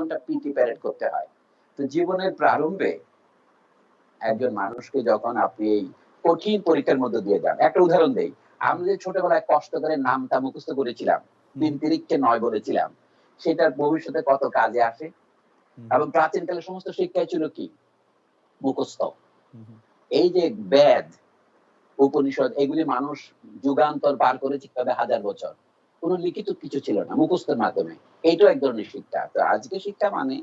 জীবনটা PT parade করতে হয়। তো জীবনের প্রারম্ভে একজন মানুষকে যখন আপনি এই কঠিন পরীক্ষার মধ্যে দিয়ে যান একটা উদাহরণ দেই আমি যে ছোটবেলায় কষ্ট করে নামটা মুখস্থ করেছিলাম তিন তিরিখকে নয় বলেছিলাম সেটার ভবিষ্যতে কত কাজে আসে? এবং প্রাচীনকালে সমস্ত শিক্ষায় ছিল কি? মুখস্থ। এই যে বেদ উপনিষদ এগুলি মানুষ যুগান্তর পার করেছে কীভাবে হাজার বছর? কোনো লিখিত কিছু ছিল না মুখস্থের মাধ্যমে। এইটাও এক ধরনের শিক্ষা। তো আজকে শিক্ষা মানে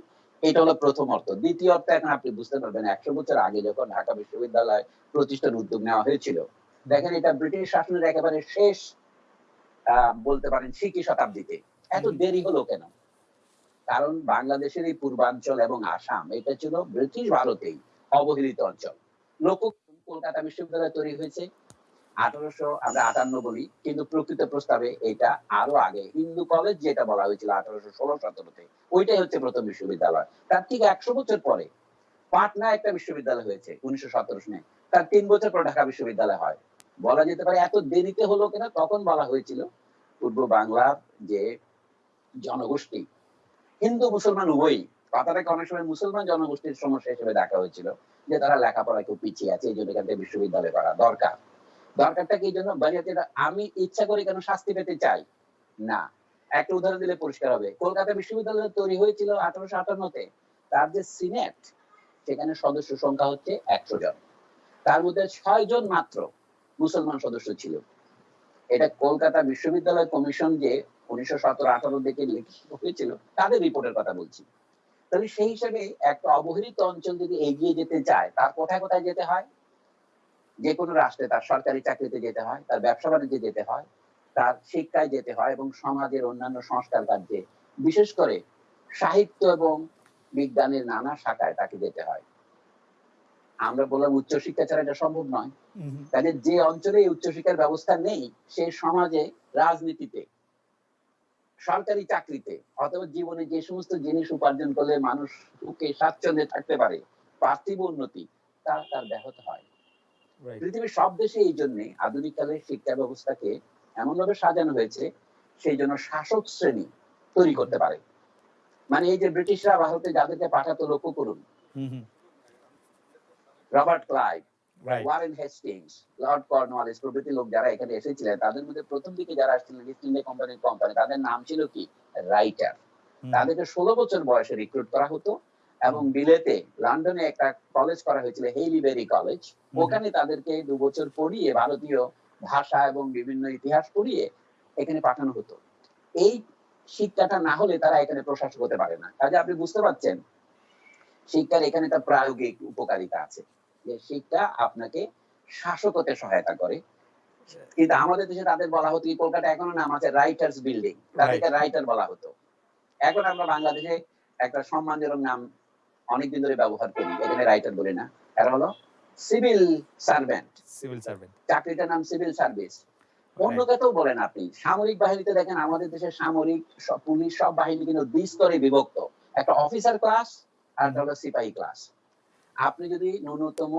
এটা হলো প্রথম অর্থ। দ্বিতীয় অর্থ এখন আপনি বুঝতে পারবেন একশো বছর আগে যখন ঢাকা বিশ্ববিদ্যালয় প্রতিষ্ঠার উদ্যোগ নেওয়া হয়েছিল দেখেন এটা ব্রিটিশ শাসনের একেবারে শেষ বলতে পারেন সিকি শতাব্দীতে। এত দেরি হলো কেন? কারণ বাংলাদেশের এই পূর্বাঞ্চল এবং আসাম এটা ছিল ব্রিটিশ ভারতেই অবহেলিত অঞ্চল। লোক কলকাতা বিশ্ববিদ্যালয় তৈরি হয়েছে। আঠারোশো আমরা আটান্ন বলি, কিন্তু প্রকৃত প্রস্তাবে এটা আরও আগে। হিন্দু কলেজ যেটা বলা হয়েছিল আঠারোশো ষোলো সতেরোতে ওইটাই হচ্ছে প্রথম বিশ্ববিদ্যালয়। তার ঠিক একশো বছর পরে পাটনা একটা বিশ্ববিদ্যালয় হয়েছে, উনিশশো সতেরো সনে তার তিন বছর পর ঢাকা বিশ্ববিদ্যালয় হয়। বলা যেতে পারে এত দেরিতে হলো কিনা তখন বলা হয়েছিল পূর্ব বাংলার যে জনগোষ্ঠী, হিন্দু, মুসলমান, উভয়ই। কথাটাকে অনেক সময় মুসলমান জনগোষ্ঠীর সমস্যা হিসেবে দেখা হয়েছিল, যে তারা লেখাপড়ায় খুব পিছিয়ে আছে, এই জন্য বিশ্ববিদ্যালয় করা দরকার। দরকারটা কি জন্য? বাড়িতে আমি ইচ্ছা করে কেন শাস্তি পেতে চাই? না। একটা উদাহরণ দিলে পরিষ্কার হবে। কলকাতা বিশ্ববিদ্যালয় তৈরি হয়েছিল আঠারোশো আটান্নতে। তার যে সিনেট, সেখানে সদস্য সংখ্যা হচ্ছে একশো জন। তার মধ্যে ছয় জন মাত্র মুসলমান সদস্য ছিল। এটা কলকাতা বিশ্ববিদ্যালয় কমিশন যে উনিশশো সতেরো আঠারো দিকে হয়েছিল, তাদের রিপোর্টের কথা বলছি। তাহলে সেই হিসাবে একটা অবহেলিত অঞ্চল যদি এগিয়ে যেতে চায়, তার কোথায় কোথায় যেতে হয়? যে কোনো রাষ্ট্রে তার সরকারি চাকরিতে যেতে হয় তার ব্যবসা বাণিজ্যে যেতে হয় তার শিক্ষায় যেতে হয় এবং সমাজের অন্যান্য সংস্কার কার্যে। বিশেষ করে সাহিত্য এবং বিজ্ঞানের নানা শাখায় তাকে যেতে হয়। আমরা বললাম উচ্চশিক্ষা ছাড়া এটা সম্ভব নয়। কাজে যে অঞ্চলে উচ্চশিক্ষার ব্যবস্থা নেই সে সমাজে রাজনীতিতে সরকারি চাকরিতে অথবা জীবনে যে সমস্ত জিনিস উপার্জন করলে মানুষ সুখে স্বাচ্ছন্দ্যে থাকতে পারে পার্থিব উন্নতি তা তার ব্যাহত হয়। পৃথিবীর সব দেশে এই জন্য আধুনিক কালের শিক্ষা ব্যবস্থাকে এমন ভাবে সাজানো হয়েছে সেই জন্য শাসক শ্রেণি তৈরি করতে পারে। মানে এই যে ব্রিটিশরা ভারতে যাদেরকে পাঠাতো লক্ষ্য করুন। Robert Clive Warren Hastings Lord Cornwallis প্রভৃতি লোক যারা এখানে এসেছিলেন তাদের মধ্যে প্রথম দিকে যারা আসছিলেন ইস্ট ইন্ডিয়া কোম্পানির কোম্পানি তাদের নাম ছিল কি? রাইটার তাদেরকে ষোলো বছর বয়সে রিক্রুট করা হতো। এবং বিলেতে লন্ডনে একটা কলেজ করা হয়েছিল হেইলিবেরি কলেজ ওখানে তাদেরকে দু বছর পড়িয়ে ভারতীয় ভাষা এবং বিভিন্ন ইতিহাস পড়িয়ে এখানে পাঠানো হতো। এই শিক্ষাটা না হলে তারা এখানে প্রশাসক হতে পারে না। কাজে আপনি বুঝতে পারছেন শিক্ষার এখানে একটা প্রায়োগিক উপকারিতা আছে। যে শিক্ষা আপনাকে শাসক হতে সহায়তা করে। কিন্তু আমাদের দেশে তাদের বলা হতো কলকাতা এখনও নাম আছে রাইটার্স বিল্ডিং তাদেরকে রাইটার বলা হতো। এখন আমরা বাংলাদেশে একটা সম্মানজনক নাম অনেকদিন ধরে ব্যবহার করি এখানে রাইটার বলি না। এরা হলো সিভিল সার্ভেন্ট সিভিল সার্ভেন্ট চাকরিটার নাম সিভিল সার্ভিস অন্য কথাও বলেন আপনি সামরিক বাহিনীতে দেখেন আমাদের দেশের সামরিক পুলিশ সব বাহিনী কিন্তু দুই স্তরে বিভক্ত। একটা অফিসার ক্লাস আর হলো সিপাহী ক্লাস আপনি যদি ন্যূনতম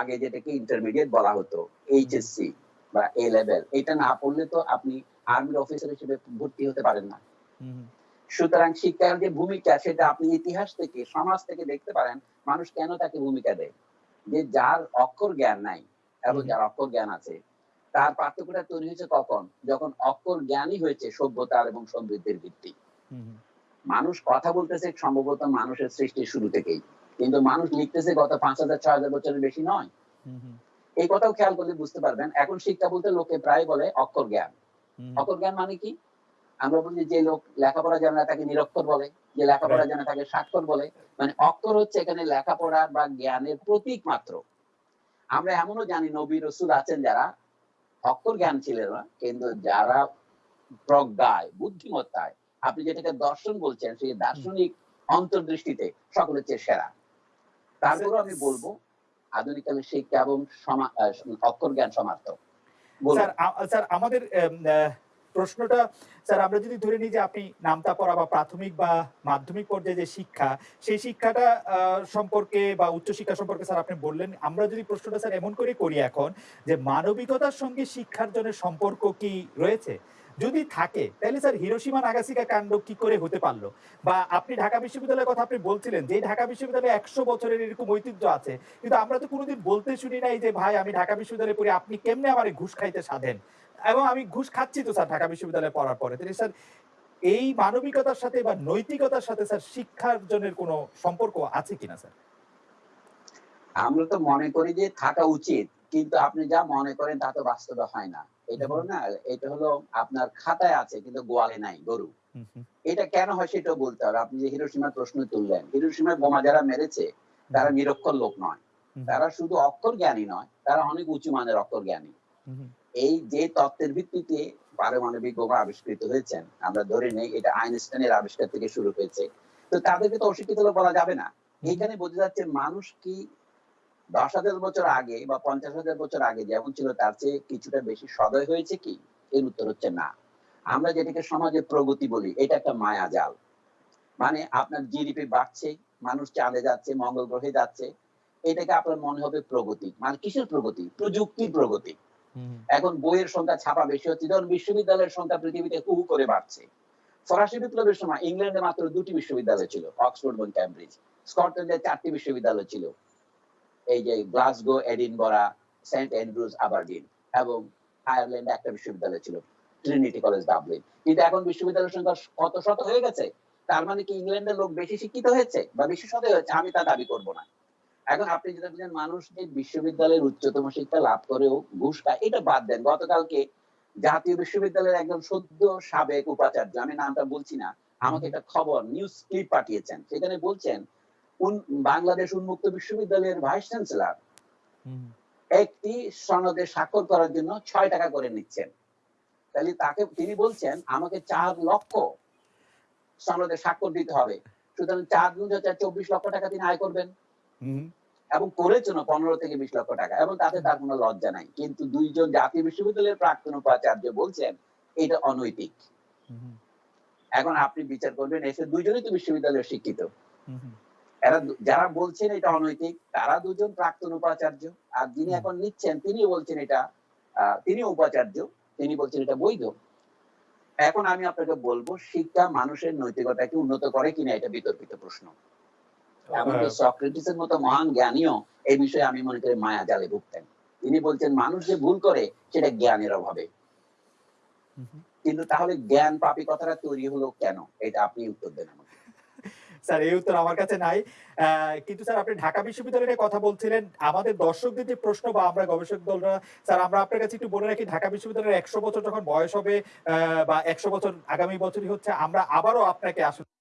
আগে যেটাকে ইন্টারমিডিয়েট বলা হতো এইচএসসি বা এ লেভেল এটা না পড়লে তো আপনি আর্মির অফিসার হিসেবে ভর্তি হতে পারেন না। সুতরাং শিক্ষার যে ভূমিকা সেটা আপনি ইতিহাস থেকে সমাজ থেকে দেখতে পারেন মানুষ কেন তাকে ভূমিকা দেয়? যে যার অক্ষর জ্ঞান নাই এবং যার অক্ষর জ্ঞান আছে তার পার্থক্যটা তৈরি হয়েছে কখন? যখন অক্ষর জ্ঞানই হয়েছে সভ্যতার এবং সমৃদ্ধির ভিত্তি। মানুষ কথা বলতেছে সম্ভবত মানুষের সৃষ্টির শুরু থেকেই। কিন্তু মানুষ লিখতেছে গত পাঁচ হাজার ছয় হাজার বছরের বেশি নয়। এই কথাও খেয়াল করলে বুঝতে পারবেন এখন শিক্ষা বলতে লোকে প্রায় বলে অক্ষর জ্ঞান। অক্ষর জ্ঞান মানে কি? আমরা বলি যে লোক লেখাপড়া জানে না তাকে নিরক্ষর বলে। যে লেখাপড়া জানে তাকে স্বাক্ষর বলে। মানে অক্ষর হচ্ছে এখানে লেখাপড়া বা জ্ঞানের প্রতীক মাত্র। আমরা এমনও জানি নবী রসুল আছেন যারা অক্ষর জ্ঞান ছিলেন না কিন্তু যারা প্রজ্ঞায় বুদ্ধিমত্তায় আপনি যেটাকে দর্শন বলছেন সেই দার্শনিক অন্তর্দৃষ্টিতে সকলের চেয়ে সেরা। তারপরও আমি বলব আধুনিক কালের শিক্ষা এবং সমা- অক্ষর জ্ঞান সমার্থক। স্যার আমাদের প্রশ্নটা, স্যার, আমরা যদি ধরে নিই যে আপনি নামতা পড়া বা প্রাথমিক বা মাধ্যমিক পর্যায়ে যে শিক্ষা, সেই শিক্ষাটা সম্পর্কে বা উচ্চশিক্ষা সম্পর্কে স্যার আপনি বললেন। আমরা যদি প্রশ্নটা, স্যার, এমন করে করি এখন যে মানবিকতার সঙ্গে শিক্ষার জন্য সম্পর্ক কি রয়েছে? যদি থাকে, তাহলে স্যার হিরোসীমা নাগাসিকা কাণ্ড কি করে হতে পারল? বা আপনি ঢাকা বিশ্ববিদ্যালয়ের কথা আপনি বলছিলেন যে ঢাকা বিশ্ববিদ্যালয়ে একশো বছরের এরকম ঐতিহ্য আছে, কিন্তু আমরা তো কোনোদিন বলতে শুনি নাই যে, ভাই, আমি ঢাকা বিশ্ববিদ্যালয়ে পড়ি, আপনি কেমনে আমার ঘুষ খাইতে সাধেন? এবং আমি ঘুষ খাচ্ছি তো স্যার ঢাকা বিশ্ববিদ্যালয়ে পড়ার পরে। তাহলে স্যার এই মানবিকতার সাথে বা নৈতিকতার সাথে স্যার শিক্ষার্জনের কোনো সম্পর্ক আছে কিনা স্যার? আমরা তো মনে করি যে থাকা উচিত কিন্তু আপনি যা মনে করেন তা তো বাস্তবে হয় না। এটা বলো না এটা হলো আপনার খাতায় আছে কিন্তু গোয়ালে নাই গরু। এটা কেন হয় সেটাও বলতে হবে। আপনি যে হিরোসীমার প্রশ্ন তুললেন হিরোসীমায় বোমা যারা মেরেছে তারা নিরক্ষর লোক নয়। তারা শুধু অক্ষর জ্ঞানী নয় তারা অনেক উঁচু মানের অক্ষর জ্ঞানী। এই যে তত্ত্বের ভিত্তিতে পারমাণবিক বোমা আবিষ্কৃত হয়েছেন আমরা ধরে নেই এটা আইনস্টাইনের আবিষ্কার থেকে শুরু হয়েছে। তো তাদেরকে তো অশিক্ষিত বলা যাবে না। এইখানে বোঝা যাচ্ছে মানুষ কি দশ হাজার বছর আগে বা পঞ্চাশ হাজার বছর আগে যেমন ছিল, তার চেয়ে কিছুটা বেশি সদয় হয়েছে কি? এর উত্তর হচ্ছে না। আমরা যেটাকে সমাজে প্রগতি বলি, এটা একটা মায়াজাল মানে আপনার জিডিপি বাড়ছে, মানুষ চাঁদে যাচ্ছে, মঙ্গল গ্রহে যাচ্ছে, এটাকে আপনার মনে হবে প্রগতি। মানে কিসের প্রগতি? প্রযুক্তির প্রগতি। এখন বইয়ের সংখ্যা ছাপা বেশি হচ্ছে। যেমন বিশ্ববিদ্যালয়ের সংখ্যা পৃথিবীতে হু করে বাড়ছে। ফরাসি বিপ্লবের সময় ইংল্যান্ডে মাত্র দুটি বিশ্ববিদ্যালয় ছিল, অক্সফোর্ড এবং ক্যামব্রিজ স্কটল্যান্ডে চারটি বিশ্ববিদ্যালয় ছিল। এই যে Glasgow, Edinburgh, Saint Andrews, Aberdeen এবং আয়ারল্যান্ডে একটা বিশ্ববিদ্যালয় ছিল, ট্রিনিটি কলেজ, ডাবলিন। কিন্তু এখন বিশ্ববিদ্যালয়ের সংখ্যা কত শত হয়ে গেছে। তার মানে কি ইংল্যান্ডের লোক বেশি শিক্ষিত হয়েছে বা বেশি সদয় হয়েছে? আমি তা দাবি করব না। এখন আপনি যেটা বলছেন মানুষ যে বিশ্ববিদ্যালয়ের উচ্চতম শিক্ষা লাভ করেও ঘুষ খায় এটা বাদ দেন। গতকালকে জাতীয় বিশ্ববিদ্যালয়ের একজন সদ্য সাবেক উপাচার্য আমি নামটা বলছি না আমাকে একটা খবর নিউজ ক্লিপ পাঠিয়েছেন। সেখানে বলছেন উন- বাংলাদেশ উন্মুক্ত বিশ্ববিদ্যালয়ের ভাইস চ্যান্সেলর একটি সনদে স্বাক্ষর করার জন্য ছয় টাকা করে নিচ্ছেন। তাহলে তাকে তিনি বলছেন আমাকে চার লক্ষ সনদে স্বাক্ষর দিতে হবে। সুতরাং চার গুণ হচ্ছে চব্বিশ লক্ষ টাকা তিনি আয় করবেন। এবং করেছেন পনেরো থেকে বিশ লক্ষ টাকা এবং তাতে তার কোনো লজ্জা নাই। কিন্তু দুইজন জাতীয় বিশ্ববিদ্যালয়ের প্রাক্তন উপাচার্য বলছেন এটা অনৈতিক। এখন আপনি বিচার করবেন এসে দুইজনই তো বিশ্ববিদ্যালয়ের শিক্ষিত। এরা যারা বলছেন এটা অনৈতিক তারা দুজন প্রাক্তন উপাচার্য আর যিনি এখন নিচ্ছেন তিনি বলছেন এটা আহ, তিনি উপাচার্য তিনি বলছেন এটা বৈধ। এখন আমি আপনাকে বলব শিক্ষা মানুষের নৈতিকতাকে উন্নত করে কিনা এটা বিতর্কিত প্রশ্ন। এমনকি সক্রেটিসের মতো মহান জ্ঞানীও এই বিষয়ে আমি মনে করি মায়া জালে ভুগতেন। তিনি বলছেন মানুষ যে ভুল করে সেটা জ্ঞানের অভাবে। কিন্তু তাহলে জ্ঞান পাপী কথাটা তৈরি হলো কেন? এটা আপনি উত্তর দেন আমাকে। স্যার এই উত্তর আমার কাছে নাই। কিন্তু স্যার আপনি ঢাকা বিশ্ববিদ্যালয়ের কথা বলছিলেন। আমাদের দর্শকদের যে প্রশ্ন বা আমরা গবেষক দলরা স্যার আমরা আপনার কাছে একটু বলে রাখি ঢাকা বিশ্ববিদ্যালয়ের একশো বছর যখন বয়স হবে আহ, বা একশো বছর আগামী বছরই হচ্ছে আমরা আবারও আপনাকে আসলে